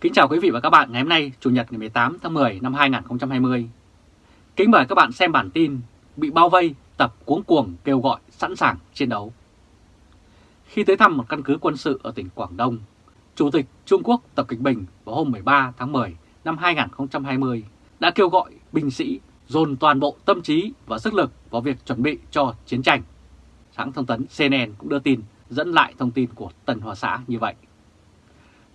Kính chào quý vị và các bạn ngày hôm nay, Chủ nhật ngày 18 tháng 10 năm 2020. Kính mời các bạn xem bản tin Bị bao vây, tập cuống cuồng kêu gọi sẵn sàng chiến đấu. Khi tới thăm một căn cứ quân sự ở tỉnh Quảng Đông, Chủ tịch Trung Quốc Tập Cận Bình vào hôm 13 tháng 10 năm 2020 đã kêu gọi binh sĩ dồn toàn bộ tâm trí và sức lực vào việc chuẩn bị cho chiến tranh. Hãng thông tấn CNN cũng đưa tin dẫn lại thông tin của Tần Hòa Xã như vậy.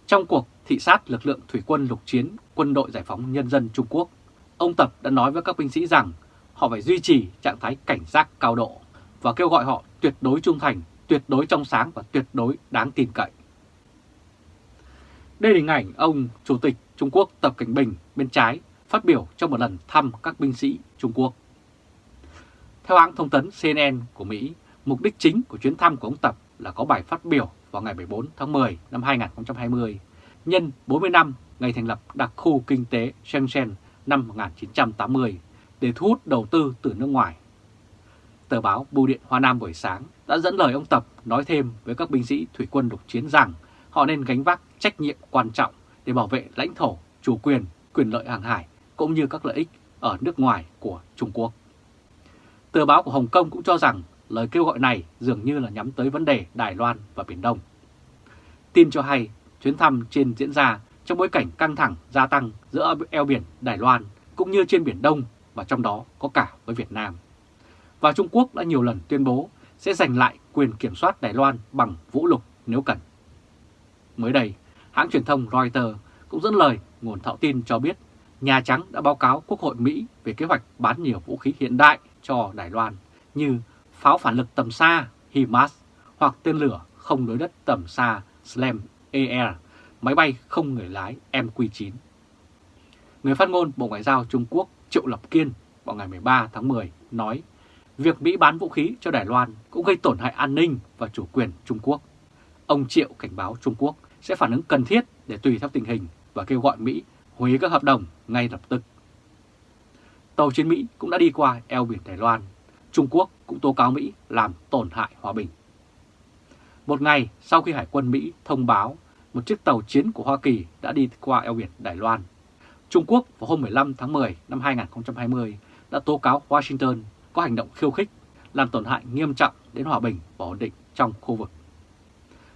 Trong cuộc thị sát lực lượng thủy quân lục chiến quân đội giải phóng nhân dân Trung Quốc, ông Tập đã nói với các binh sĩ rằng họ phải duy trì trạng thái cảnh giác cao độ và kêu gọi họ tuyệt đối trung thành, tuyệt đối trong sáng và tuyệt đối đáng tin cậy. Đây là hình ảnh ông Chủ tịch Trung Quốc Tập Cảnh Bình bên trái phát biểu trong một lần thăm các binh sĩ Trung Quốc. Theo hãng thông tấn CNN của Mỹ, mục đích chính của chuyến thăm của ông Tập là có bài phát biểu vào ngày 14 tháng 10 năm 2020, nhân 40 năm ngày thành lập đặc khu kinh tế Shenzhen năm 1980 để thu hút đầu tư từ nước ngoài. Tờ báo Bưu điện Hoa Nam buổi sáng đã dẫn lời ông Tập nói thêm với các binh sĩ thủy quân lục chiến rằng họ nên gánh vác trách nhiệm quan trọng để bảo vệ lãnh thổ, chủ quyền, quyền lợi hàng hải cũng như các lợi ích ở nước ngoài của Trung Quốc. Tờ báo của Hồng Kông cũng cho rằng lời kêu gọi này dường như là nhắm tới vấn đề Đài Loan và Biển Đông. Tin cho hay chuyến thăm trên diễn ra trong bối cảnh căng thẳng gia tăng giữa eo biển Đài Loan cũng như trên Biển Đông và trong đó có cả với Việt Nam. Và Trung Quốc đã nhiều lần tuyên bố sẽ giành lại quyền kiểm soát Đài Loan bằng vũ lực nếu cần. Mới đây, hãng truyền thông Reuters cũng dẫn lời nguồn thạo tin cho biết Nhà Trắng đã báo cáo Quốc hội Mỹ về kế hoạch bán nhiều vũ khí hiện đại cho Đài Loan như pháo phản lực tầm xa HIMARS hoặc tên lửa không đối đất tầm xa SLAM AR, máy bay không người lái MQ-9. Người phát ngôn Bộ Ngoại giao Trung Quốc Triệu Lập Kiên vào ngày 13 tháng 10 nói việc Mỹ bán vũ khí cho Đài Loan cũng gây tổn hại an ninh và chủ quyền Trung Quốc. Ông Triệu cảnh báo Trung Quốc sẽ phản ứng cần thiết để tùy theo tình hình và kêu gọi Mỹ hủy các hợp đồng ngay lập tức. Tàu chiến Mỹ cũng đã đi qua eo biển Đài Loan. Trung Quốc cũng tố cáo Mỹ làm tổn hại hòa bình. Một ngày sau khi Hải quân Mỹ thông báo một chiếc tàu chiến của Hoa Kỳ đã đi qua eo biển Đài Loan, Trung Quốc vào hôm 15 tháng 10 năm 2020 đã tố cáo Washington có hành động khiêu khích, làm tổn hại nghiêm trọng đến hòa bình và ổn định trong khu vực.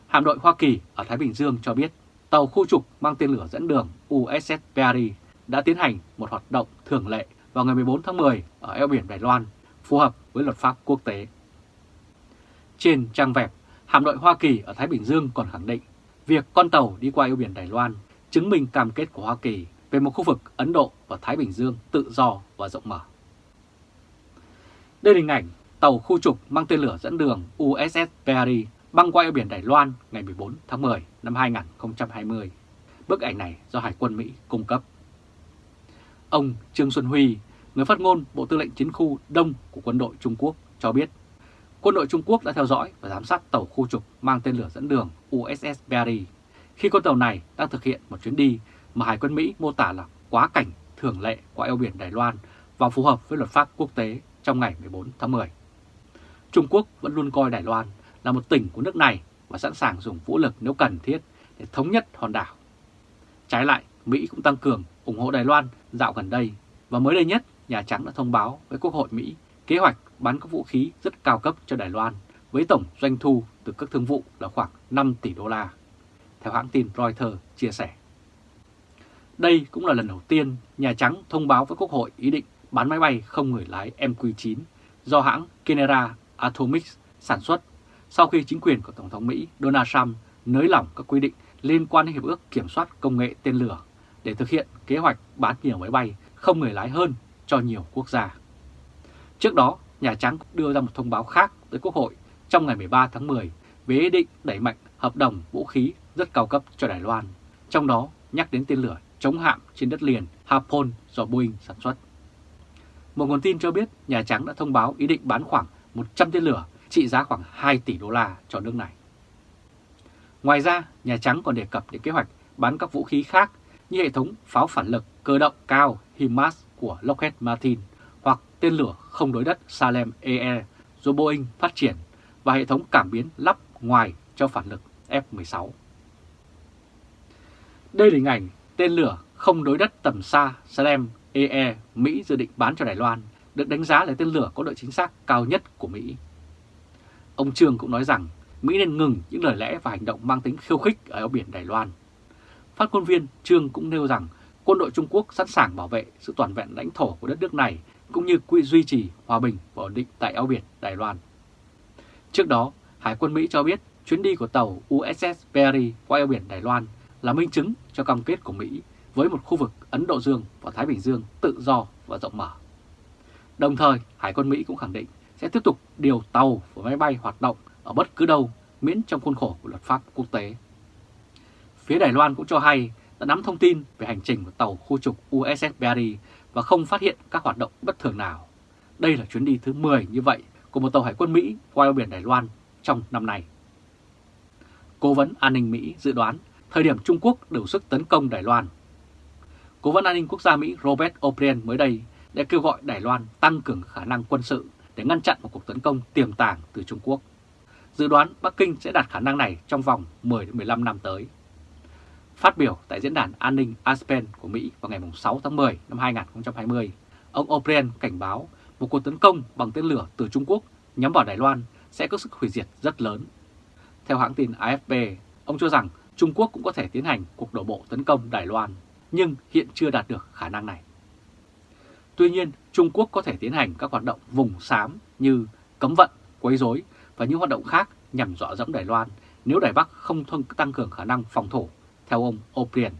Hạm đội Hoa Kỳ ở Thái Bình Dương cho biết tàu khu trục mang tên lửa dẫn đường USS Perry đã tiến hành một hoạt động thường lệ vào ngày 14 tháng 10 ở eo biển Đài Loan, phù hợp với luật pháp quốc tế. Trên trang web, hạm đội Hoa Kỳ ở Thái Bình Dương còn khẳng định việc con tàu đi qua eo biển Đài Loan chứng minh cam kết của Hoa Kỳ về một khu vực Ấn Độ và Thái Bình Dương tự do và rộng mở. Đây là hình ảnh tàu khu trục mang tên lửa dẫn đường USS Perry băng qua eo biển Đài Loan ngày 14 tháng 10 năm 2020. Bức ảnh này do Hải quân Mỹ cung cấp. Ông Trương Xuân Huy, người phát ngôn Bộ Tư lệnh Chiến khu Đông của quân đội Trung Quốc cho biết, quân đội Trung Quốc đã theo dõi và giám sát tàu khu trục mang tên lửa dẫn đường USS Barry khi con tàu này đang thực hiện một chuyến đi mà Hải quân Mỹ mô tả là quá cảnh thường lệ qua eo biển Đài Loan và phù hợp với luật pháp quốc tế trong ngày 14 tháng 10. Trung Quốc vẫn luôn coi Đài Loan là một tỉnh của nước này và sẵn sàng dùng vũ lực nếu cần thiết để thống nhất hòn đảo. Trái lại, Mỹ cũng tăng cường ủng hộ Đài Loan dạo gần đây và mới đây nhất Nhà Trắng đã thông báo với Quốc hội Mỹ kế hoạch bán các vũ khí rất cao cấp cho Đài Loan với tổng doanh thu từ các thương vụ là khoảng 5 tỷ đô la, theo hãng tin Reuters chia sẻ. Đây cũng là lần đầu tiên Nhà Trắng thông báo với Quốc hội ý định bán máy bay không người lái MQ-9 do hãng Kenera Atomics sản xuất sau khi chính quyền của Tổng thống Mỹ Donald Trump nới lỏng các quy định liên quan đến Hiệp ước Kiểm soát Công nghệ tên lửa để thực hiện kế hoạch bán nhiều máy bay không người lái hơn cho nhiều quốc gia. Trước đó, Nhà Trắng đưa ra một thông báo khác tới Quốc hội trong ngày 13 tháng 10 về ý định đẩy mạnh hợp đồng vũ khí rất cao cấp cho Đài Loan, trong đó nhắc đến tên lửa chống hạm trên đất liền Harpoon do Boeing sản xuất. Một nguồn tin cho biết Nhà Trắng đã thông báo ý định bán khoảng 100 tên lửa trị giá khoảng 2 tỷ đô la cho nước này. Ngoài ra, Nhà Trắng còn đề cập đến kế hoạch bán các vũ khí khác như hệ thống pháo phản lực cơ động cao HIMARS của Lockheed Martin hoặc tên lửa không đối đất Salem AE do Boeing phát triển và hệ thống cảm biến lắp ngoài cho phản lực F-16. Đây là hình ảnh tên lửa không đối đất tầm xa Salem AE Mỹ dự định bán cho Đài Loan, được đánh giá là tên lửa có độ chính xác cao nhất của Mỹ. Ông Trương cũng nói rằng Mỹ nên ngừng những lời lẽ và hành động mang tính khiêu khích ở eo biển Đài Loan. Phát ngôn viên Trương cũng nêu rằng quân đội Trung Quốc sẵn sàng bảo vệ sự toàn vẹn lãnh thổ của đất nước này cũng như quy duy trì hòa bình và ổn định tại eo biển Đài Loan. Trước đó, Hải quân Mỹ cho biết chuyến đi của tàu USS Perry qua eo biển Đài Loan là minh chứng cho cam kết của Mỹ với một khu vực Ấn Độ Dương và Thái Bình Dương tự do và rộng mở. Đồng thời, Hải quân Mỹ cũng khẳng định sẽ tiếp tục điều tàu và máy bay hoạt động ở bất cứ đâu miễn trong khuôn khổ của luật pháp quốc tế. Phía Đài Loan cũng cho hay đã nắm thông tin về hành trình của tàu khu trục USS Barry và không phát hiện các hoạt động bất thường nào. Đây là chuyến đi thứ 10 như vậy của một tàu hải quân Mỹ qua eo biển Đài Loan trong năm nay. Cố vấn an ninh Mỹ dự đoán thời điểm Trung Quốc đủ sức tấn công Đài Loan. Cố vấn an ninh quốc gia Mỹ Robert O'Brien mới đây đã kêu gọi Đài Loan tăng cường khả năng quân sự để ngăn chặn một cuộc tấn công tiềm tàng từ Trung Quốc. Dự đoán Bắc Kinh sẽ đạt khả năng này trong vòng 10-15 năm tới. Phát biểu tại Diễn đàn An ninh Aspen của Mỹ vào ngày 6 tháng 10 năm 2020, ông O'Brien cảnh báo một cuộc tấn công bằng tên lửa từ Trung Quốc nhắm vào Đài Loan sẽ có sức hủy diệt rất lớn. Theo hãng tin AFP, ông cho rằng Trung Quốc cũng có thể tiến hành cuộc đổ bộ tấn công Đài Loan, nhưng hiện chưa đạt được khả năng này. Tuy nhiên, Trung Quốc có thể tiến hành các hoạt động vùng xám như cấm vận, quấy rối và những hoạt động khác nhằm dọa dẫm Đài Loan nếu Đài Bắc không tăng cường khả năng phòng thủ, theo ông O'Brien.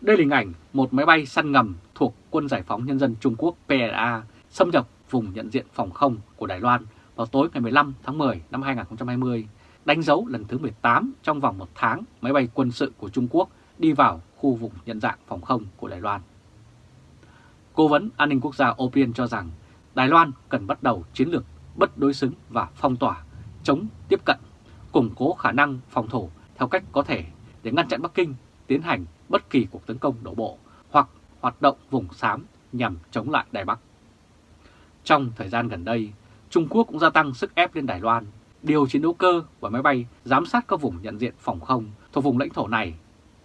Đây là hình ảnh một máy bay săn ngầm thuộc Quân Giải phóng Nhân dân Trung Quốc PLA xâm nhập vùng nhận diện phòng không của Đài Loan vào tối ngày 15 tháng 10 năm 2020, đánh dấu lần thứ 18 trong vòng một tháng máy bay quân sự của Trung Quốc đi vào khu vùng nhận dạng phòng không của Đài Loan. Cố vấn an ninh quốc gia O'Brien cho rằng Đài Loan cần bắt đầu chiến lược bất đối xứng và phong tỏa, chống tiếp cận, củng cố khả năng phòng thủ theo cách có thể để ngăn chặn Bắc Kinh tiến hành bất kỳ cuộc tấn công đổ bộ hoặc hoạt động vùng xám nhằm chống lại Đài Bắc. Trong thời gian gần đây, Trung Quốc cũng gia tăng sức ép lên Đài Loan, điều chiến đấu cơ và máy bay giám sát các vùng nhận diện phòng không thuộc vùng lãnh thổ này.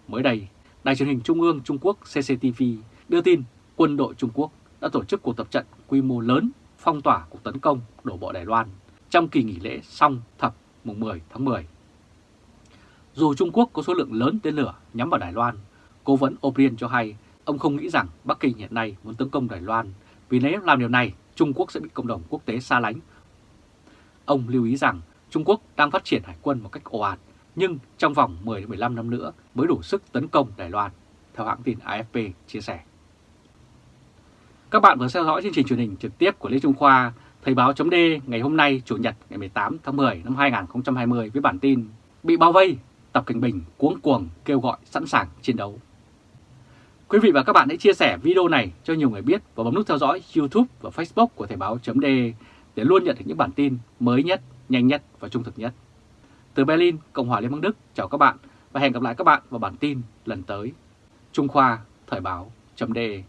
Mới đây, Đài truyền hình Trung ương Trung Quốc CCTV đưa tin quân đội Trung Quốc đã tổ chức cuộc tập trận quy mô lớn phong tỏa cuộc tấn công đổ bộ Đài Loan trong kỳ nghỉ lễ song thập mùng 10 tháng 10. Dù Trung Quốc có số lượng lớn tên lửa nhắm vào Đài Loan, cố vấn O'Brien cho hay ông không nghĩ rằng Bắc Kinh hiện nay muốn tấn công Đài Loan vì nếu làm điều này Trung Quốc sẽ bị cộng đồng quốc tế xa lánh. Ông lưu ý rằng Trung Quốc đang phát triển hải quân một cách ồ ạt nhưng trong vòng 10-15 năm nữa mới đủ sức tấn công Đài Loan, theo hãng tin AFP chia sẻ. Các bạn vừa theo dõi chương trình truyền hình trực tiếp của Lê Trung Khoa, Thời báo chấm ngày hôm nay Chủ nhật ngày 18 tháng 10 năm 2020 với bản tin Bị bao vây, Tập Cảnh Bình cuống cuồng kêu gọi sẵn sàng chiến đấu. Quý vị và các bạn hãy chia sẻ video này cho nhiều người biết và bấm nút theo dõi YouTube và Facebook của Thời báo .de để luôn nhận được những bản tin mới nhất, nhanh nhất và trung thực nhất. Từ Berlin, Cộng hòa Liên bang Đức, chào các bạn và hẹn gặp lại các bạn vào bản tin lần tới. Trung Khoa, Thời báo .de